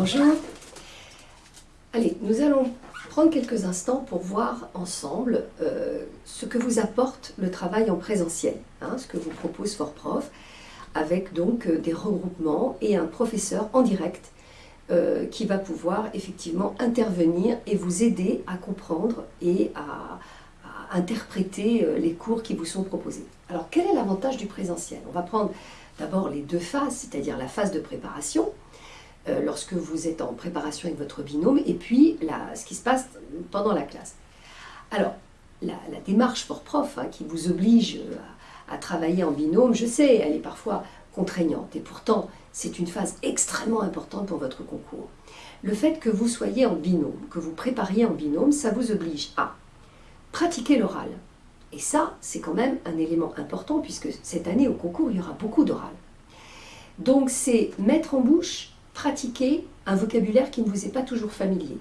Bonjour. Allez, nous allons prendre quelques instants pour voir ensemble euh, ce que vous apporte le travail en présentiel, hein, ce que vous propose Prof, avec donc euh, des regroupements et un professeur en direct euh, qui va pouvoir effectivement intervenir et vous aider à comprendre et à interpréter les cours qui vous sont proposés. Alors quel est l'avantage du présentiel? On va prendre d'abord les deux phases, c'est-à-dire la phase de préparation, euh, lorsque vous êtes en préparation avec votre binôme, et puis ce qui se passe pendant la classe. Alors, la, démarche pour prof hein, qui vous oblige euh, à, travailler en binôme, je sais, elle est parfois contraignante, et pourtant, c'est une phase extrêmement importante pour votre concours. Le fait que vous soyez en binôme, que vous prépariez en binôme, ça vous oblige à pratiquer l'oral. Et ça, c'est quand même un élément important, puisque cette année, au concours, il y aura beaucoup d'oral. Donc, c'est mettre en bouche pratiquer un vocabulaire qui ne vous est pas toujours familier.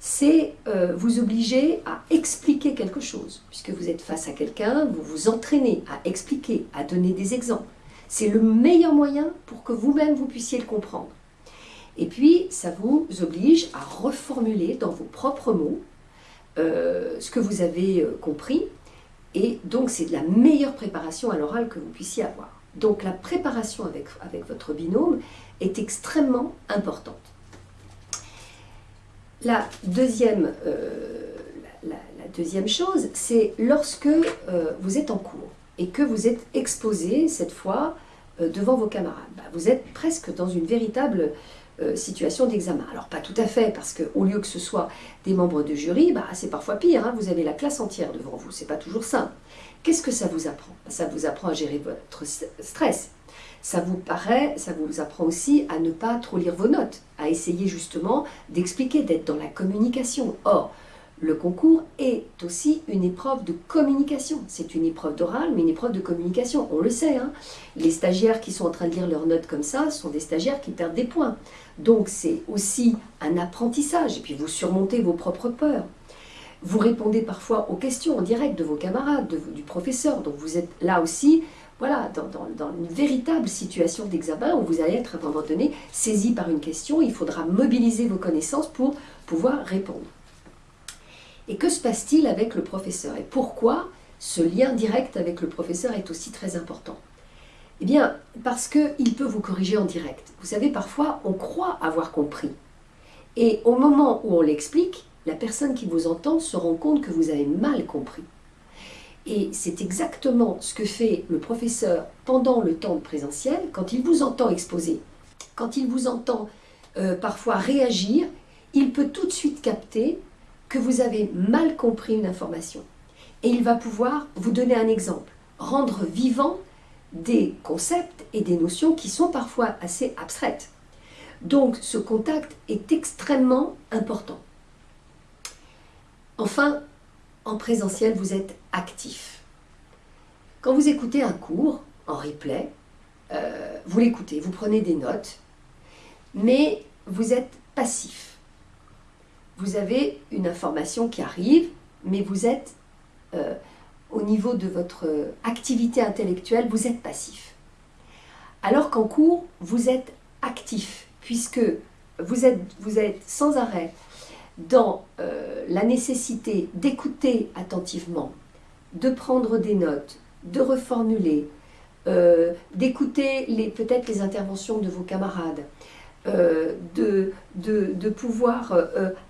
C'est euh, vous obliger à expliquer quelque chose, puisque vous êtes face à quelqu'un, vous vous entraînez à expliquer, à donner des exemples. C'est le meilleur moyen pour que vous-même vous puissiez le comprendre. Et puis, ça vous oblige à reformuler dans vos propres mots euh, ce que vous avez euh, compris. Et donc, c'est de la meilleure préparation à l'oral que vous puissiez avoir. Donc la préparation avec, votre binôme est extrêmement importante. La deuxième, euh, chose, c'est lorsque euh, vous êtes en cours et que vous êtes exposé cette fois euh, devant vos camarades. Bah, vous êtes presque dans une véritable situation d'examen. Alors pas tout à fait, parce qu'au lieu que ce soit des membres de jury, bah, c'est parfois pire, hein. vous avez la classe entière devant vous, c'est pas toujours simple. Qu'est-ce que ça vous apprend? Ça vous apprend à gérer votre stress. Ça vous paraît, ça vous apprend aussi à ne pas trop lire vos notes, à essayer justement d'expliquer, d'être dans la communication. Or, le concours est aussi une épreuve de communication. C'est une épreuve d'oral, mais une épreuve de communication. On le sait, hein. les stagiaires qui sont en train de lire leurs notes comme ça sont des stagiaires qui perdent des points. Donc c'est aussi un apprentissage, et puis vous surmontez vos propres peurs. Vous répondez parfois aux questions en direct de vos camarades, du professeur. Donc vous êtes là aussi voilà, dans, une véritable situation d'examen où vous allez être à un moment donné saisi par une question. Il faudra mobiliser vos connaissances pour pouvoir répondre. Et que se passe-t-il avec le professeur Et pourquoi ce lien direct avec le professeur est aussi très important Eh bien, parce qu'il peut vous corriger en direct. Vous savez, parfois, on croit avoir compris. Et au moment où on l'explique, la personne qui vous entend se rend compte que vous avez mal compris. Et c'est exactement ce que fait le professeur pendant le temps présentiel, quand il vous entend exposer, quand il vous entend euh, parfois réagir, il peut tout de suite capter que vous avez mal compris une information. Et il va pouvoir vous donner un exemple, rendre vivant des concepts et des notions qui sont parfois assez abstraites. Donc ce contact est extrêmement important. Enfin, en présentiel, vous êtes actif. Quand vous écoutez un cours en replay, euh, vous l'écoutez, vous prenez des notes, mais vous êtes passif. Vous avez une information qui arrive, mais vous êtes, euh, au niveau de votre activité intellectuelle, vous êtes passif. Alors qu'en cours, vous êtes actif, puisque vous êtes, vous êtes sans arrêt dans euh, la nécessité d'écouter attentivement, de prendre des notes, de reformuler, euh, d'écouter peut-être les interventions de vos camarades, euh, de, de, pouvoir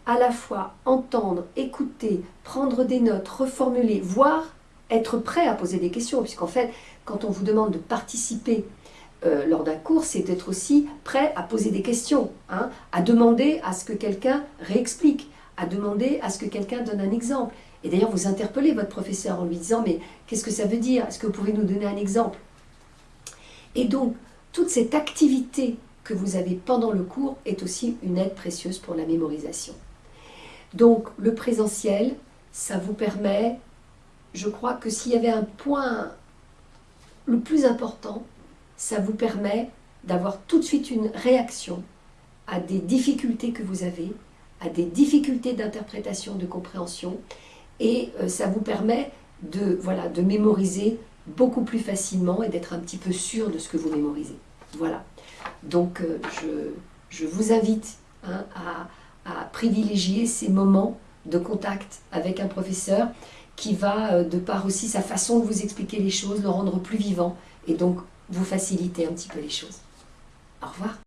à la fois entendre, écouter, prendre des notes, reformuler, voire être prêt à poser des questions, puisqu'en fait, quand on vous demande de participer lors d'un cours, c'est d'être aussi prêt à poser des questions, hein, à demander à ce que quelqu'un réexplique, à demander à ce que quelqu'un donne un exemple. Et d'ailleurs, vous interpellez votre professeur en lui disant « mais qu'est-ce que ça veut dire? Est-ce que vous pouvez nous donner un exemple ?» Et donc, toute cette activité que vous avez pendant le cours est aussi une aide précieuse pour la mémorisation. Donc, le présentiel, ça vous permet, je crois que s'il y avait un point le plus important, ça vous permet d'avoir tout de suite une réaction à des difficultés que vous avez à des difficultés d'interprétation, de compréhension, et euh, ça vous permet de, de mémoriser beaucoup plus facilement et d'être un petit peu sûr de ce que vous mémorisez. Voilà. Donc, euh, je je vous invite hein, à, à, privilégier ces moments de contact avec un professeur qui va, euh, de par aussi sa façon de vous expliquer les choses, le rendre plus vivant et donc vous faciliter un petit peu les choses. Au revoir.